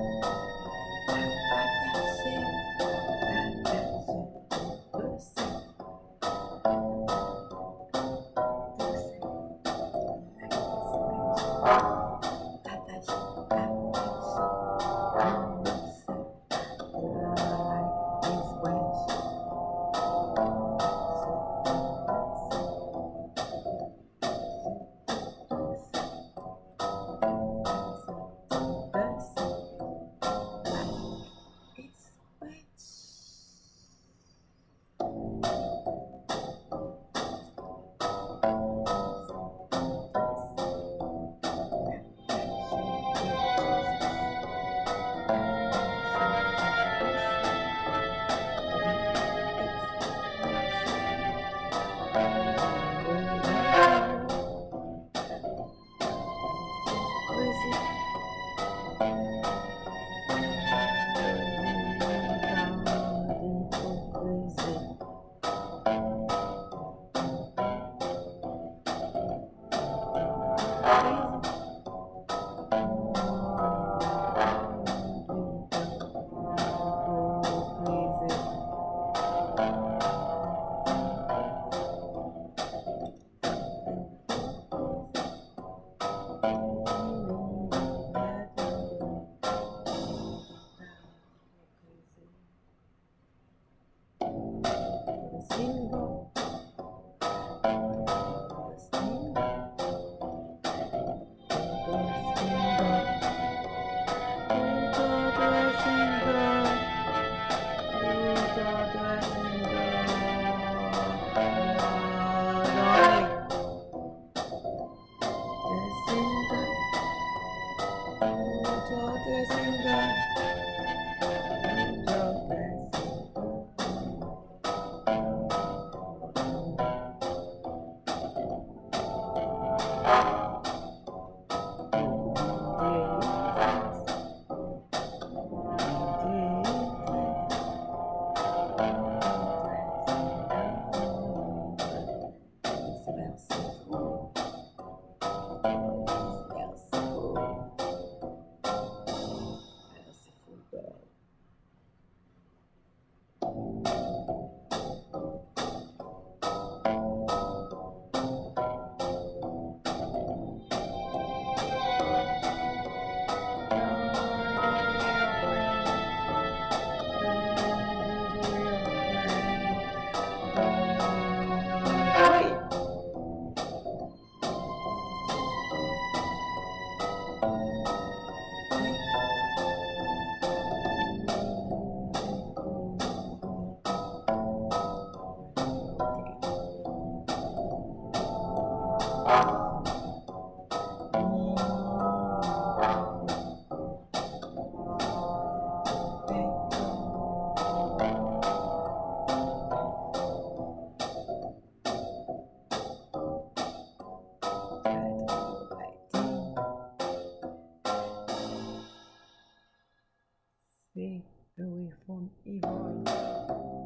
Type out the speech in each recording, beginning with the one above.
Wow. Stay away from evil.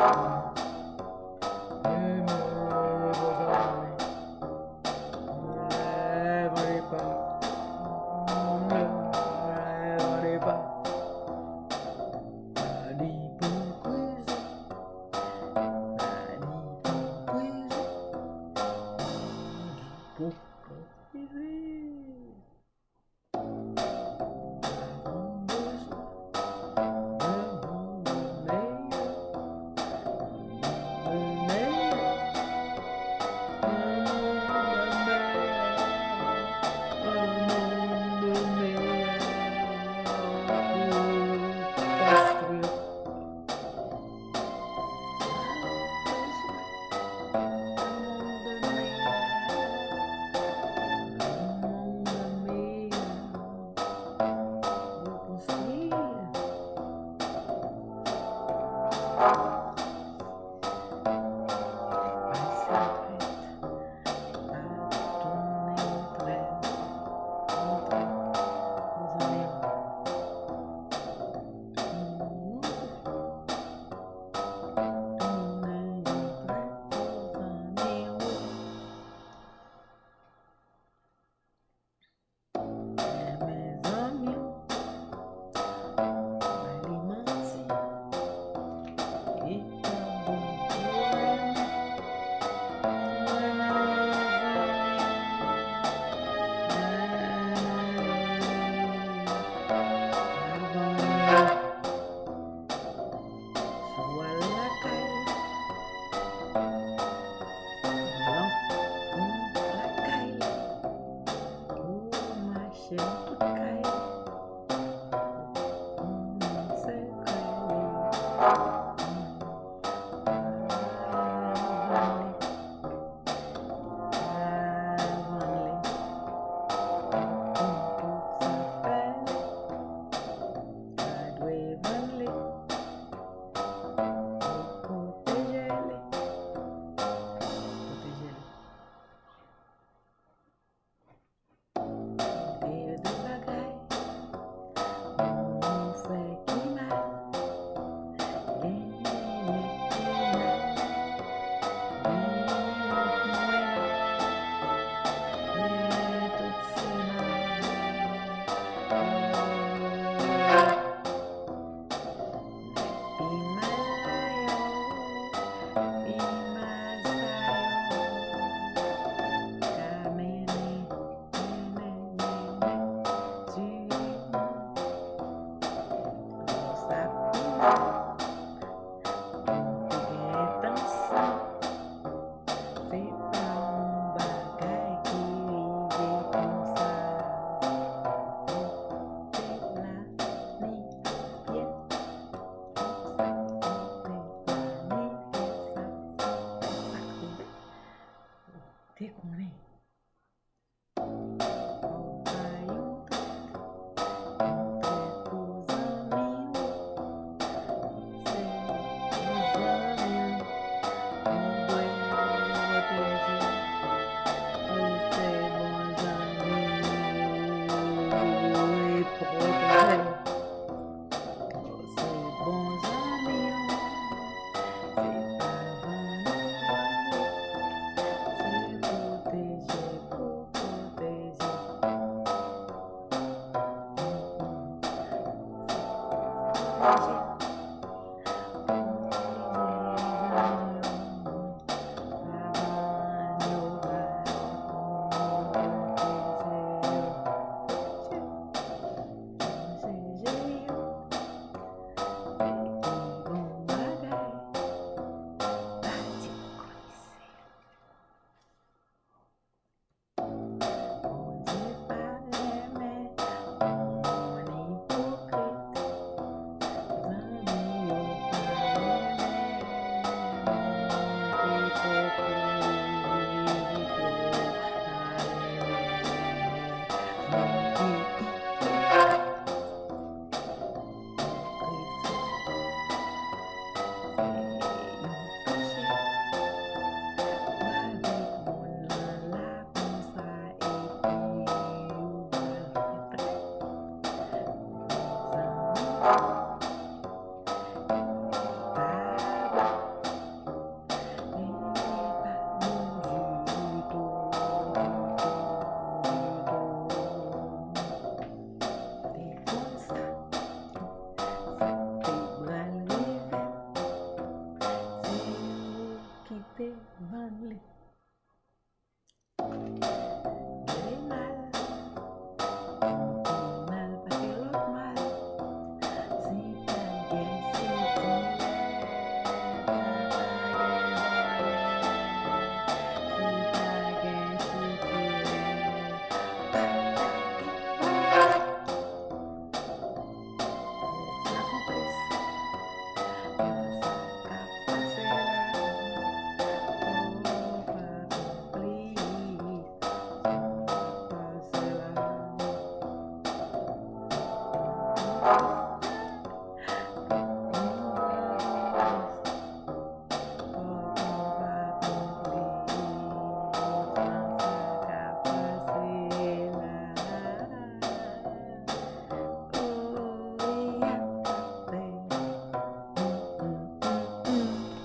Vai Thank